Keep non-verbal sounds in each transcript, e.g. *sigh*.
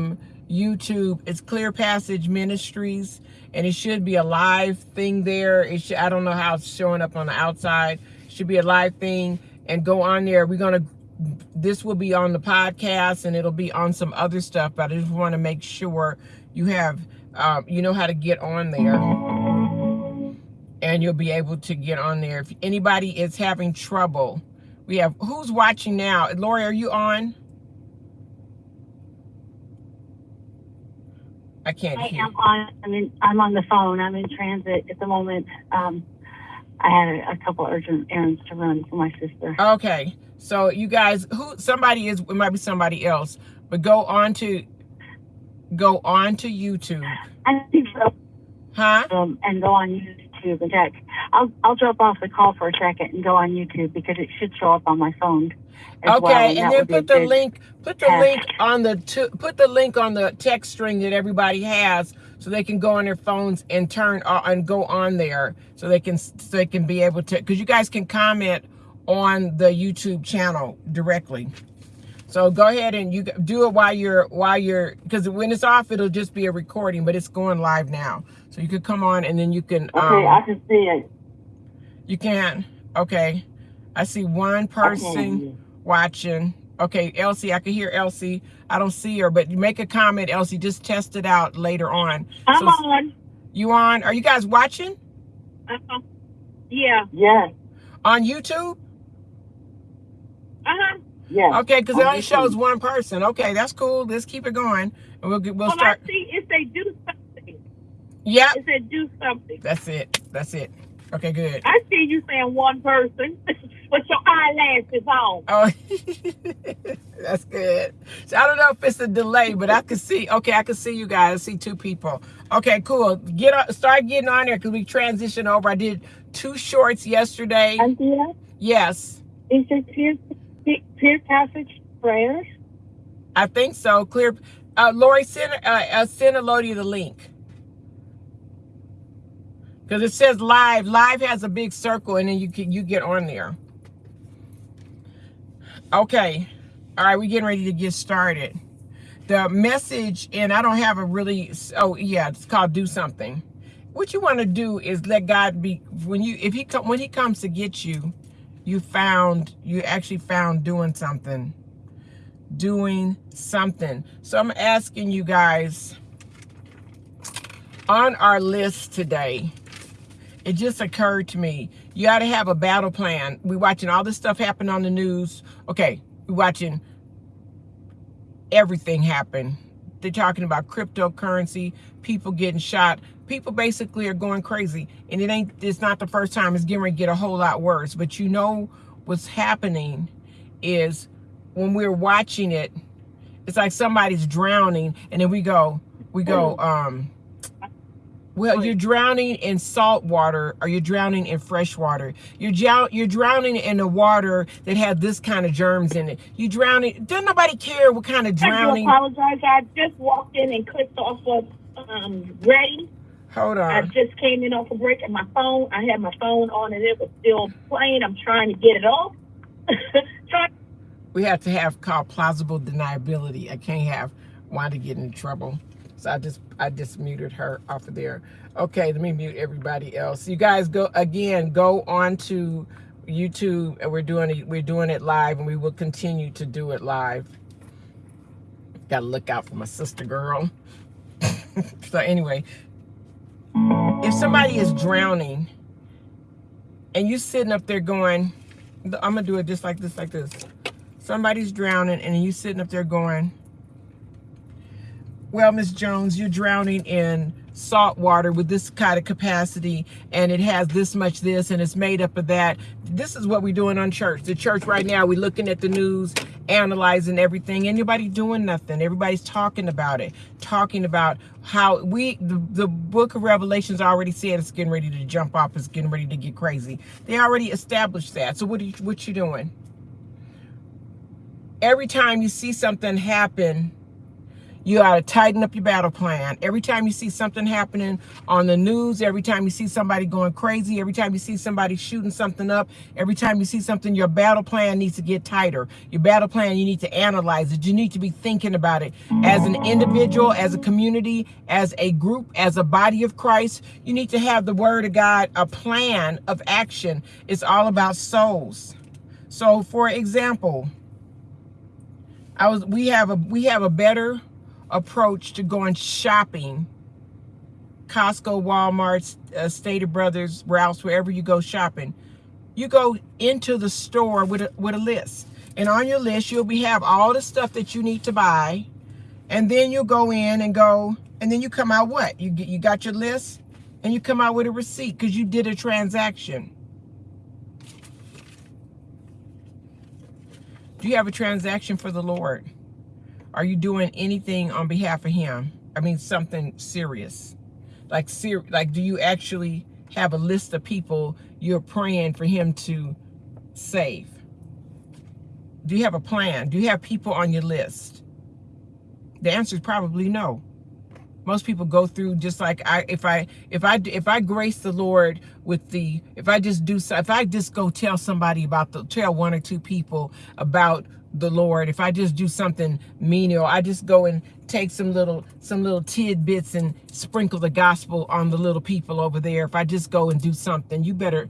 from YouTube. It's Clear Passage Ministries, and it should be a live thing there. It should, I don't know how it's showing up on the outside. It should be a live thing, and go on there. We're gonna. This will be on the podcast, and it'll be on some other stuff. But I just want to make sure you have, um, you know how to get on there, and you'll be able to get on there. If anybody is having trouble, we have who's watching now. Lori, are you on? I can't I hear. am on. I'm in. I'm on the phone. I'm in transit at the moment. Um, I had a, a couple urgent errands to run for my sister. Okay, so you guys, who somebody is, it might be somebody else, but go on to, go on to YouTube, I think so. huh? Um, and go on YouTube and check. I'll I'll drop off the call for a second and go on YouTube because it should show up on my phone. As Okay, well, and that then would be a put the link, put the test. link on the, to, put the link on the text string that everybody has, so they can go on their phones and turn uh, and go on there, so they can so they can be able to, because you guys can comment on the YouTube channel directly. So go ahead and you do it while you're while you're because when it's off, it'll just be a recording, but it's going live now. So you could come on and then you can. Okay, um, I can see it. You can. Okay. I see one person watching. Okay, Elsie, I can hear Elsie. I don't see her, but you make a comment, Elsie. Just test it out later on. I'm So- on. You on? Are you guys watching Uh-huh. Yeah. Yes. on YouTube? Yeah. Okay, because it only shows one person. Okay, that's cool. Let's keep it going, and we'll we'll Well, start. I see if they do something. Yeah, It said do something. that's it. That's it. Okay, good. I see you saying one person *laughs* with your eyelashes on. Oh, *laughs* that's good. So I don't know if it's a delay, but I can see. Okay, I can see you guys. I see two people. Okay, cool. Get on, start getting on there because we transition over. I did two shorts yesterday. Anthea, Yes, is it clear, clear passage prayers? I think so. Clear. Uh, Lori, send uh, uh, send Elodie the link because it says live. Live has a big circle, and then you can you get on there. Okay, all right, we're getting ready to get started. The message, and I don't have a really. Oh yeah, it's called do something. What you want to do is let God be when you if he come when he comes to get you, you found you actually found doing something doing something. So I'm asking you guys on our list today, it just occurred to me, you got to have a battle plan. we watching all this stuff happen on the news. Okay, we watching everything happen. They're talking about cryptocurrency, people getting shot. People basically are going crazy. And it ain't, it's not the first time. It's getting ready to get a whole lot worse. But you know what's happening is when we're watching it, it's like somebody's drowning, and then we go, we go, um, well, you're drowning in salt water, or you're drowning in fresh water. You're drow- you're drowning in the water that had this kind of germs in it. You drowning. Doesn't nobody care what kind of drowning I apologize. I just walked in and clicked off of um, ready. Hold on. I just came in off a break and my phone, I had my phone on and it was still playing. I'm trying to get it off. *laughs* We have to have called plausible deniability. I can't have Wanda get in trouble. So I just I just muted her off of there. Okay, let me mute everybody else. You guys go again, go on to YouTube and we're doing it, we're doing it live and we will continue to do it live. Gotta look out for my sister girl. *laughs* so anyway, if somebody is drowning and you sitting up there going, I'm gonna do it just like this, like this. Somebody's drowning and you sitting up there going, well, Miss Jones, you're drowning in salt water with this kind of capacity and it has this much this and it's made up of that. This is what we're doing on church. The church right now, we're looking at the news, analyzing everything. Anybody doing nothing. Everybody's talking about it. Talking about how we, the, the book of Revelations already said it's getting ready to jump off. It's getting ready to get crazy. They already established that. So what are you, what you doing? Every time you see something happen, You got to tighten up your battle plan. Every time you see something happening on the news, every time you see somebody going crazy, every time you see somebody shooting something up, every time you see something, your battle plan needs to get tighter. Your battle plan, you need to analyze it. You need to be thinking about it as an individual, as a community, as a group, as a body of Christ. You need to have the word of God, a plan of action. It's all about souls. So for example, I was we have a we have a better approach to going shopping. Costco, Walmart, uh, Stater Brothers, Ralph's, wherever you go shopping. You go into the store with a, with a list. And on your list, you'll be have all the stuff that you need to buy. And then you'll go in and go, and then you come out what? You, you got your list and you come out with a receipt because you did a transaction. Do you have a transaction for the Lord? Are you doing anything on behalf of him? I mean, something serious. Like, ser like, do you actually have a list of people you're praying for him to save? Do you have a plan? Do you have people on your list? The answer is probably no. Most people go through just like I, if I, if I, if I grace the Lord with the, if I just do, if I just go tell somebody about the, tell one or two people about the Lord. If I just do something menial, I just go and take some little some little tidbits and sprinkle the gospel on the little people over there. If I just go and do something, you better.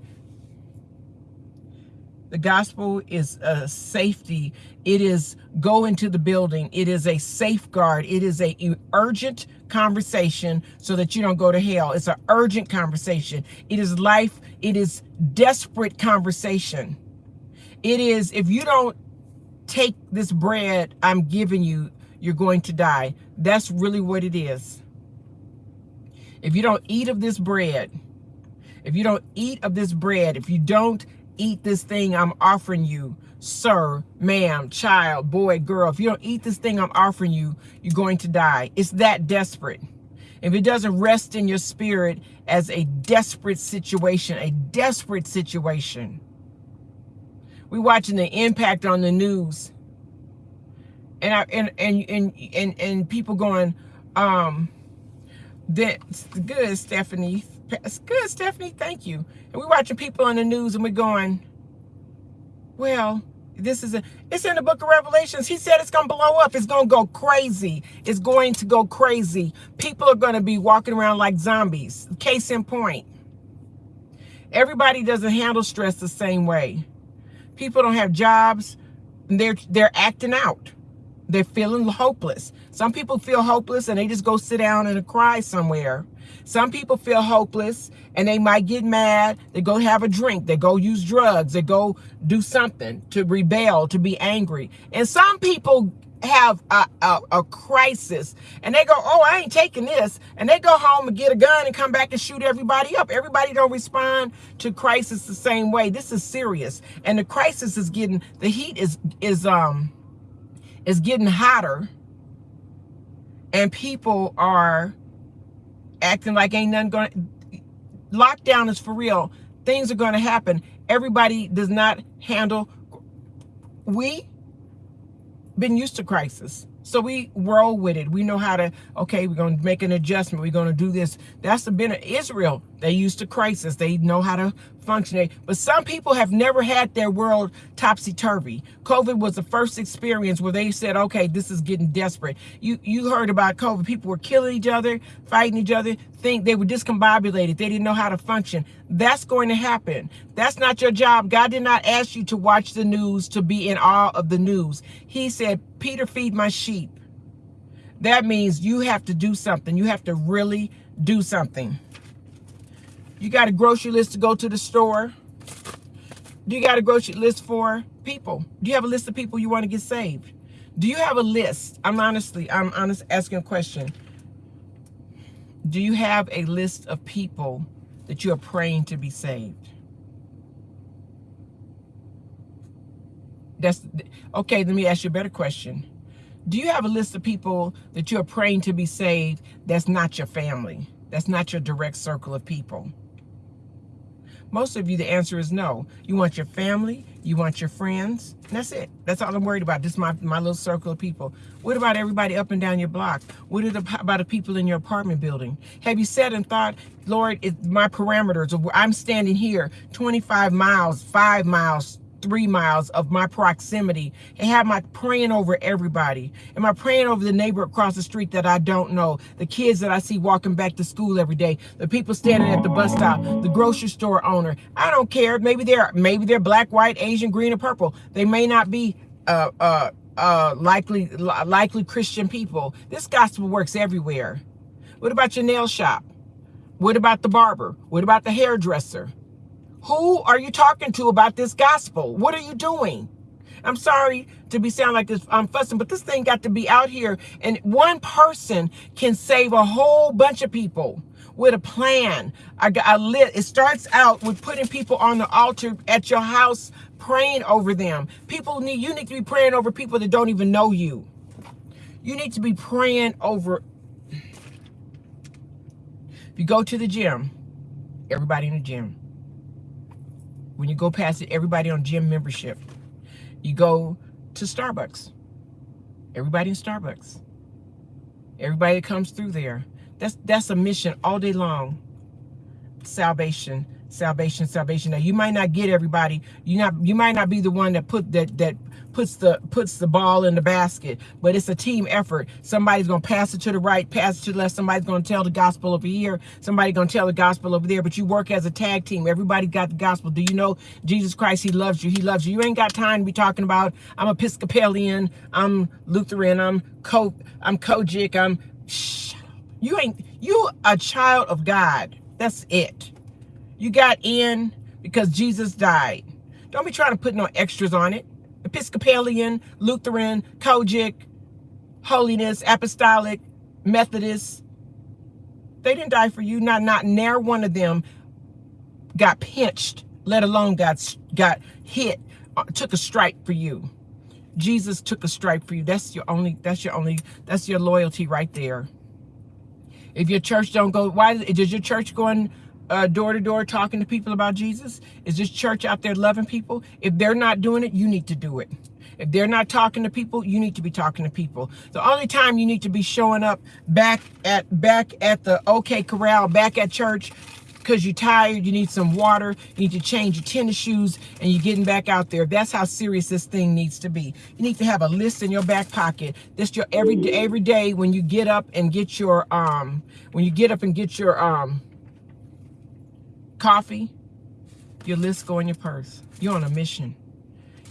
The gospel is a safety. It is go into the building. It is a safeguard. It is a urgent conversation so that you don't go to hell. It's an urgent conversation. It is life. It is desperate conversation. It is, if you don't take this bread I'm giving you, you're going to die. That's really what it is. If you don't eat of this bread, if you don't eat of this bread, if you don't eat this thing I'm offering you, sir, ma'am, child, boy, girl, if you don't eat this thing I'm offering you, you're going to die. It's that desperate. If it doesn't rest in your spirit as a desperate situation, a desperate situation, we're watching the impact on the news. And I and and and and, and people going, um, that's good, Stephanie. Good, Stephanie. Thank you. And we're watching people on the news and we're going, well, this is a it's in the book of revelations he said it's gonna blow up it's gonna go crazy it's going to go crazy people are gonna be walking around like zombies case in point everybody doesn't handle stress the same way People don't have jobs. They're they're acting out. They're feeling hopeless. Some people feel hopeless and they just go sit down and cry somewhere. Some people feel hopeless and they might get mad. They go have a drink. They go use drugs. They go do something to rebel, to be angry. And some people have a, a, a, crisis and they go, oh, I ain't taking this. And they go home and get a gun and come back and shoot everybody up. Everybody don't respond to crisis the same way. This is serious. And the crisis is getting, the heat is, is, um, is getting hotter and people are acting like ain't nothing going lockdown is for real. Things are going to happen. Everybody does not handle, we been used to crisis. So we roll with it. We know how to, okay, we're going to make an adjustment. We're going to do this. That's the benefit. Of Israel, they used to crisis. They know how to function. But some people have never had their world topsy-turvy. COVID was the first experience where they said, okay, this is getting desperate. You you heard about COVID. People were killing each other, fighting each other. Think they were discombobulated. They didn't know how to function. That's going to happen. That's not your job. God did not ask you to watch the news, to be in awe of the news. He said, Peter, feed my sheep. That means you have to do something. You have to really do something. You got a grocery list to go to the store. Do you got a grocery list for people? Do you have a list of people you want to get saved? Do you have a list? I'm honestly, I'm honest asking a question. Do you have a list of people that you are praying to be saved? That's okay. Let me ask you a better question. Do you have a list of people that you're praying to be saved that's not your family? That's not your direct circle of people. Most of you, the answer is no. You want your family, you want your friends. That's it. That's all I'm worried about. Just my, my little circle of people. What about everybody up and down your block? What about the people in your apartment building? Have you said and thought, Lord, it, my parameters I'm standing here 25 miles, five miles, three miles of my proximity and have my praying over everybody? Am I praying over the neighbor across the street that I don't know? The kids that I see walking back to school every day, the people standing at the bus stop, the grocery store owner. I don't care. Maybe they're maybe they're black, white, Asian, green, or purple. They may not be uh uh uh likely likely Christian people. This gospel works everywhere. What about your nail shop? What about the barber? What about the hairdresser? Who are you talking to about this gospel? What are you doing? I'm sorry to be sound like this, I'm fussing, but this thing got to be out here. And one person can save a whole bunch of people with a plan. I a lit. It starts out with putting people on the altar at your house, praying over them. People need, you need to be praying over people that don't even know you. You need to be praying over. If you go to the gym, everybody in the gym, when you go past it, everybody on gym membership. You go to Starbucks. Everybody in Starbucks. Everybody that comes through there. That's that's a mission all day long. Salvation, salvation, salvation. Now you might not get everybody. You not you might not be the one that put that that puts the puts the ball in the basket but it's a team effort. Somebody's gonna pass it to the right pass it to the left. Somebody's gonna tell the gospel over here. Somebody's gonna tell the gospel over there but you work as a tag team. Everybody got the gospel. Do you know jesus christ he loves you. He loves you. You ain't got time to be talking about i'm episcopalian i'm lutheran i'm co i'm COGIC i'm up. You ain't you a child of god. That's it. You got in because jesus died. Don't be trying to put no extras on it Episcopalian, Lutheran, COGIC, Holiness, Apostolic, Methodist. They didn't die for you. Not not near one of them got pinched, let alone got got hit, uh, took a strike for you. Jesus took a strike for you. That's your only. That's your only. That's your loyalty right there. If your church don't go, why does your church going uh, door to door talking to people about Jesus? Is this church out there loving people? If they're not doing it, you need to do it. If they're not talking to people, you need to be talking to people. The only time you need to be showing up back at back at the OK Corral, back at church, because you're tired, you need some water, you need to change your tennis shoes, and you're getting back out there. That's how serious this thing needs to be. You need to have a list in your back pocket. This your every day, every day when you get up and get your um when you get up and get your um coffee, your list go in your purse. You're on a mission.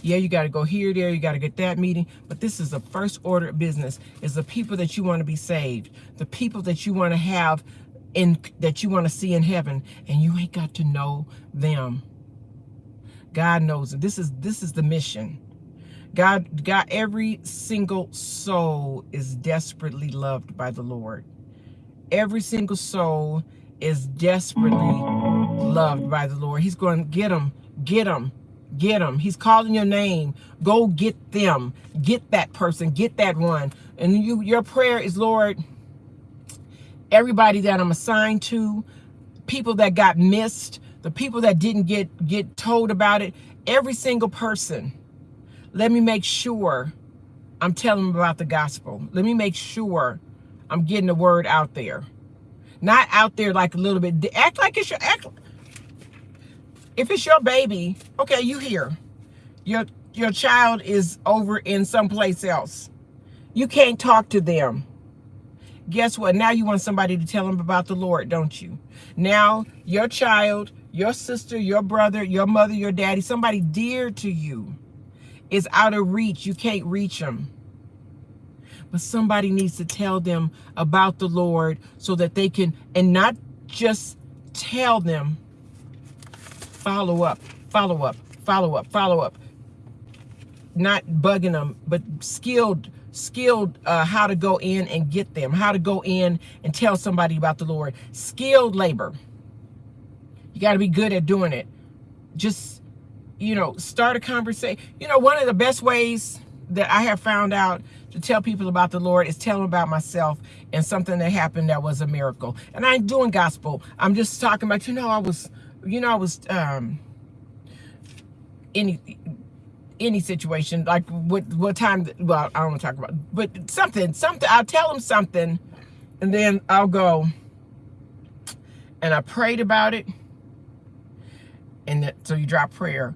Yeah, you got to go here, there, you got to get that meeting. But this is the first order of business is the people that you want to be saved, the people that you want to have in that you want to see in heaven, and you ain't got to know them. God knows it. This is this is the mission. God, God, every single soul is desperately loved by the Lord. Every single soul is desperately loved by the Lord. He's going to get them, get them, get them. He's calling your name. Go get them. Get that person. Get that one. And you, your prayer is, Lord, everybody that I'm assigned to, people that got missed, the people that didn't get, get told about it, every single person, let me make sure I'm telling them about the gospel. Let me make sure I'm getting the word out there. Not out there like a little bit. Act like it's your act. If it's your baby, okay, you here. Your your child is over in someplace else. You can't talk to them. Guess what? Now you want somebody to tell them about the Lord, don't you? Now your child, your sister, your brother, your mother, your daddy, somebody dear to you is out of reach. You can't reach them but somebody needs to tell them about the Lord so that they can, and not just tell them, follow up, follow up, follow up, follow up. Not bugging them, but skilled, skilled uh, how to go in and get them, how to go in and tell somebody about the Lord. Skilled labor. You got to be good at doing it. Just, you know, start a conversation. You know, one of the best ways that I have found out to tell people about the Lord is tell them about myself and something that happened that was a miracle. And I ain't doing gospel. I'm just talking about, you know, I was you know, I was um, any any situation like what what time? Well, I don't want to talk about, but something something. I'll tell them something, and then I'll go. And I prayed about it, and that, so you drop prayer,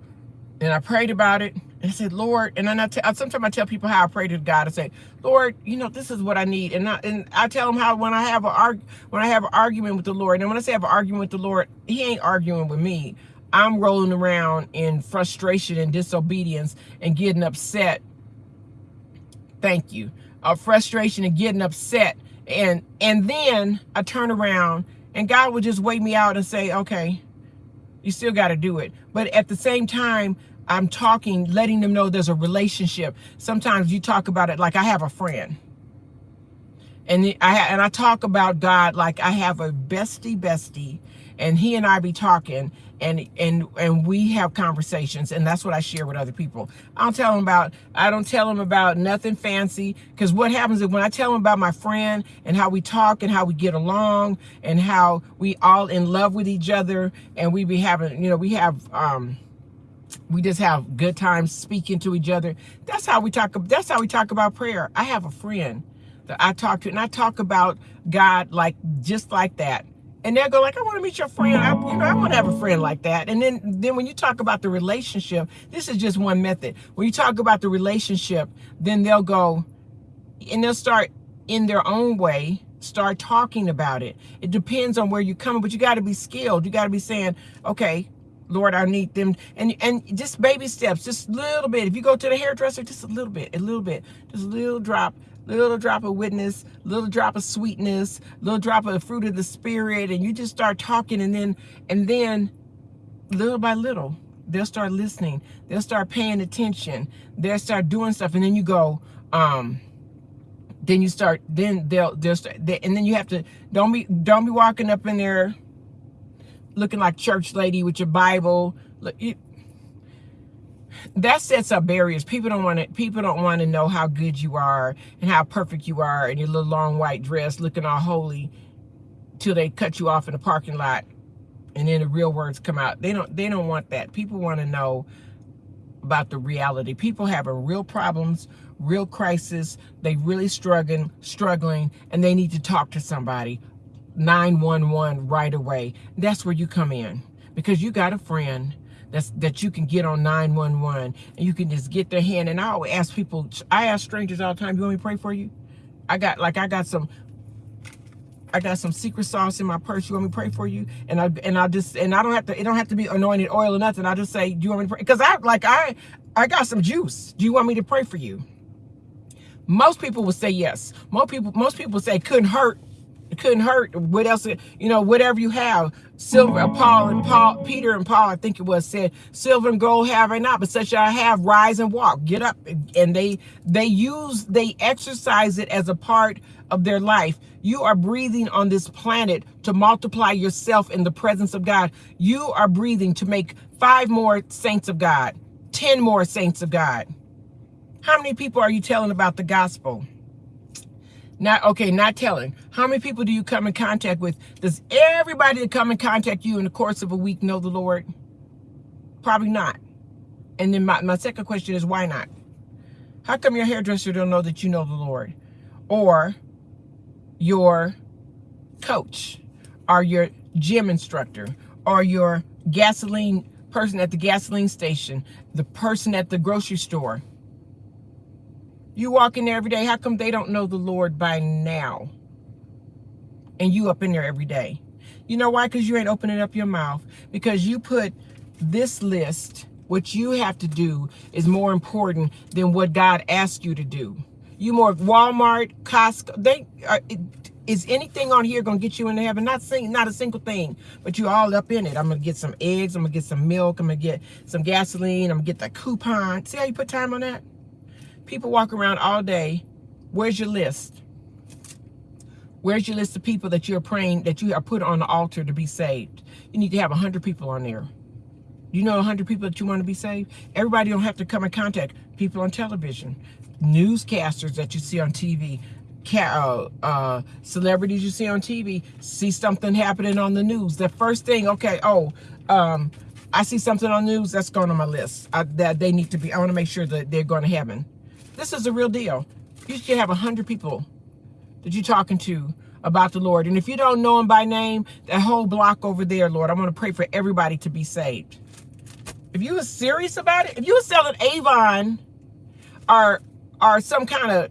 and I prayed about it, and I said, Lord, and then I sometimes I tell people how I pray to God. I say, Lord, you know, this is what I need, and I, and I tell them how when I have a arg when I have an argument with the Lord, and when I say I have an argument with the Lord, He ain't arguing with me. I'm rolling around in frustration and disobedience and getting upset. Thank you. Of frustration and getting upset, and and then I turn around and God would just wait me out and say, okay, you still got to do it. But at the same time, I'm talking, letting them know there's a relationship. Sometimes you talk about it like I have a friend. And I and I talk about God like I have a bestie bestie and he and I be talking and and and we have conversations and that's what I share with other people. I don't tell them about I don't tell them about nothing fancy because what happens is when I tell them about my friend and how we talk and how we get along and how we all in love with each other and we be having you know we have um we just have good times speaking to each other. That's how we talk. That's how we talk about prayer. I have a friend that I talk to, and I talk about God like just like that. And they'll go like, I want to meet your friend. I, you know, I want to have a friend like that. And then, then when you talk about the relationship, this is just one method. When you talk about the relationship, then they'll go, and they'll start in their own way start talking about it. It depends on where you're coming, but you got to be skilled. You got to be saying, okay, Lord, I need them. And and just baby steps, just a little bit. If you go to the hairdresser, just a little bit, a little bit, just a little drop, little drop of witness, little drop of sweetness, little drop of the fruit of the spirit. And you just start talking and then, and then little by little, they'll start listening. They'll start paying attention. They'll start doing stuff. And then you go, um, then you start, then they'll, they'll start, they, and then you have to, don't be, don't be walking up in there looking like church lady with your Bible. Look, that sets up barriers. People don't want to. People don't want to know how good you are and how perfect you are in your little long white dress, looking all holy, till they cut you off in the parking lot, and then the real words come out. They don't. They don't want that. People want to know about the reality. People having real problems, real crisis. They really struggling, struggling, and they need to talk to somebody 911 right away. That's where you come in because you got a friend that's that you can get on 911 and you can just get their hand. And I always ask people, I ask strangers all the time, you want me to pray for you? I got like I got some I got some secret sauce in my purse. You want me to pray for you? And I and I just and I don't have to. It don't have to be anointed oil or nothing. I just say, do you want me to pray? Because I like I I got some juice. Do you want me to pray for you? Most people would say yes. Most people most people say couldn't hurt couldn't hurt. What else? You know, whatever you have. Silver, uh, Paul and Paul, Peter and Paul, I think it was said, silver and gold have I not, but such I have. Rise and walk. Get up. And they they use they exercise it as a part of their life. You are breathing on this planet to multiply yourself in the presence of God. You are breathing to make five more saints of God, ten more saints of God. How many people are you telling about the gospel? Not okay, not telling. How many people do you come in contact with? Does everybody that come in contact you in the course of a week know the Lord? Probably not. And then my, my second question is why not? How come your hairdresser don't know that you know the Lord? Or your coach, or your gym instructor, or your gasoline person at the gasoline station, the person at the grocery store, you walk in there every day. How come they don't know the Lord by now? And you up in there every day. You know why? Because you ain't opening up your mouth. Because you put this list, what you have to do is more important than what God asked you to do. You more Walmart, Costco, they are, uh, is anything on here gonna get you into heaven? Not saying not a single thing, but you all up in it. I'm gonna get some eggs, I'm gonna get some milk, I'm gonna get some gasoline, I'm gonna get the coupon. See how you put time on that? People walk around all day. Where's your list? Where's your list of people that you're praying, that you are put on the altar to be saved? You need to have 100 people on there. You know 100 people that you want to be saved? Everybody don't have to come in contact. People on television, newscasters that you see on TV, uh, uh, celebrities you see on TV, see something happening on the news. The first thing, okay, oh, um, I see something on news that's going on my list I, that they need to be. I want to make sure that they're going to heaven. This is a real deal. You should have a hundred people that you're talking to about the Lord. And if you don't know him by name, that whole block over there, Lord, I want to pray for everybody to be saved. If you were serious about it, if you were selling Avon or or some kind of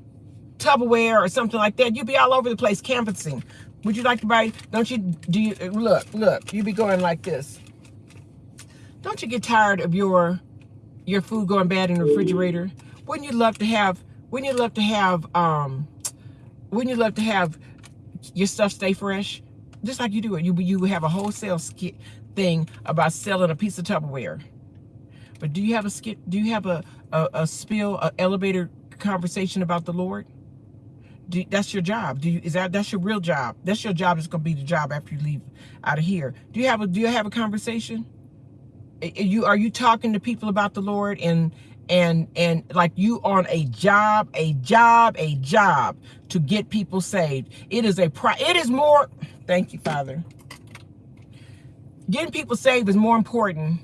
Tupperware or something like that, you'd be all over the place canvassing. Would you like to buy? Don't you do you look look? you'd be going like this. Don't you get tired of your your food going bad in the refrigerator? Wouldn't you love to have? Wouldn't you love to have? Um, wouldn't you love to have your stuff stay fresh? Just like you do it. You you have a wholesale skit thing about selling a piece of Tupperware. But do you have a skit? Do you have a a, a spill, a elevator conversation about the Lord? Do, that's your job. Do you is that that's your real job? That's your job. It's gonna be the job after you leave out of here. Do you have a do you have a conversation? Are you are you talking to people about the Lord and and and like you on a job, a job, a job to get people saved? It is a pri. It is more. Thank you, Father. Getting people saved is more important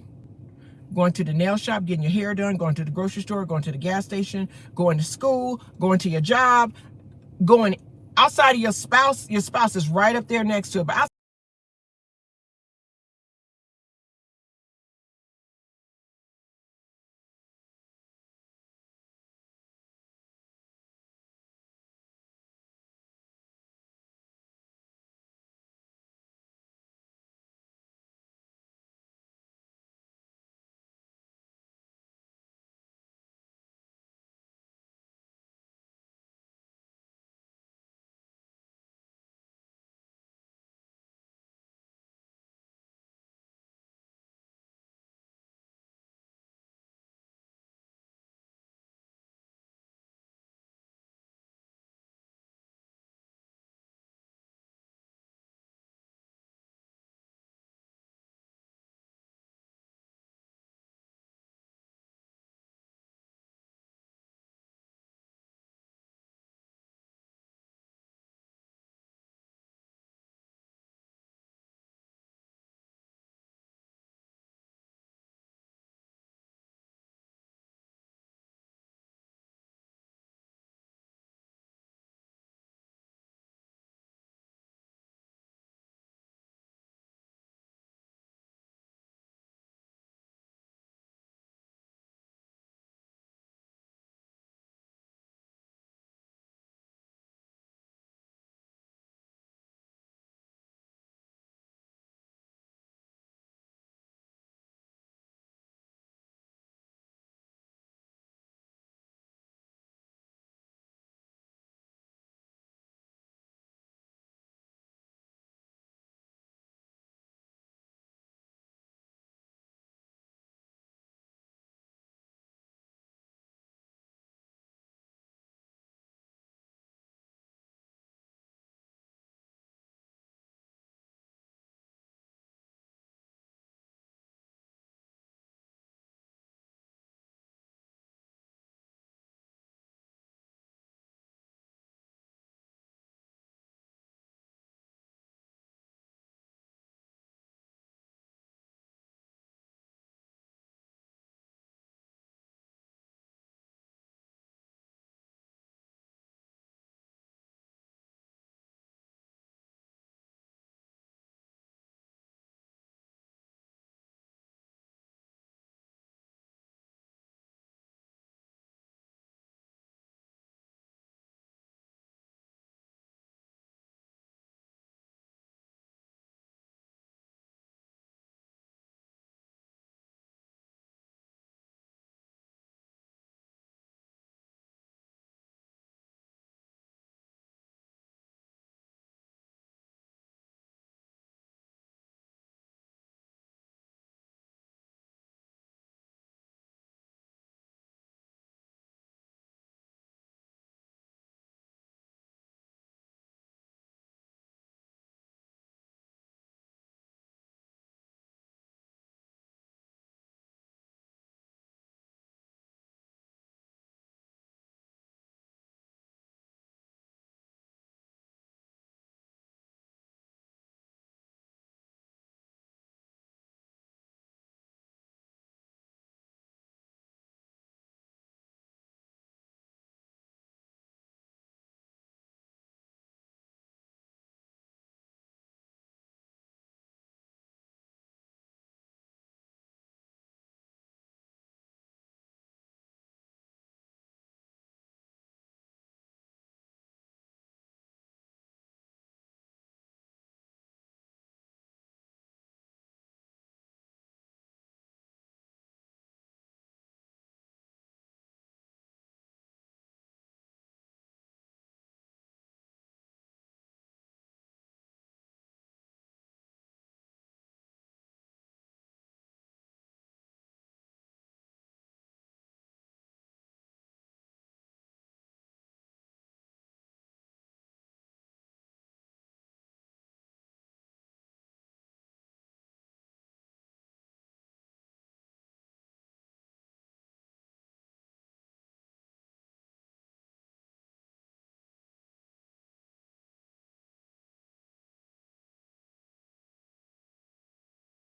going to the nail shop, getting your hair done, going to the grocery store, going to the gas station, going to school, going to your job, going outside of your spouse. Your spouse is right up there next to it. But outside